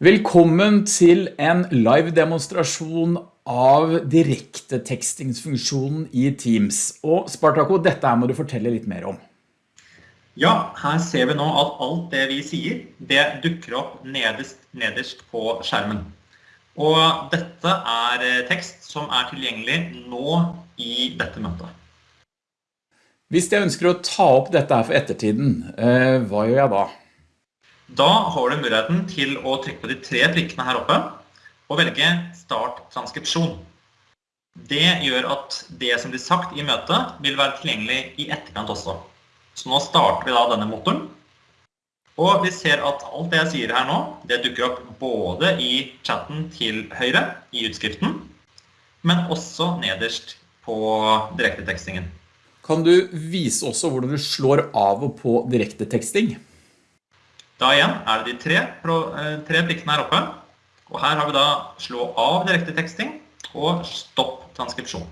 Velkommen til en live demonstrasjon av direkte tekstingsfunksjonen i Teams. Og Spartaco, dette her må du fortelle litt mer om. Ja, her ser vi nå at alt det vi sier, det dukker opp nederst, nederst på skjermen. Og dette er tekst som er tilgjengelig nå i dette møtet. Hvis jeg ønsker å ta opp dette her for ettertiden, eh, hva gjør jeg da? Da har du muligheten til å trykke på de tre prikkene her oppe og velge Start transkripsjon. Det gjør at det som blir sagt i møtet vil være tilgjengelig i etterkant også. Så nå starter vi da denne motoren. Og vi ser at alt det jeg sier her nå, det dukker opp både i chatten til høyre i utskriften, men også nederst på direktetekstingen. Kan du vise også hvordan du slår av og på direkteteksting? Da igjen er det de tre, eh, tre prikkene her oppe. Og her har vi da slå av direkte teksting og stopp transkripsjon.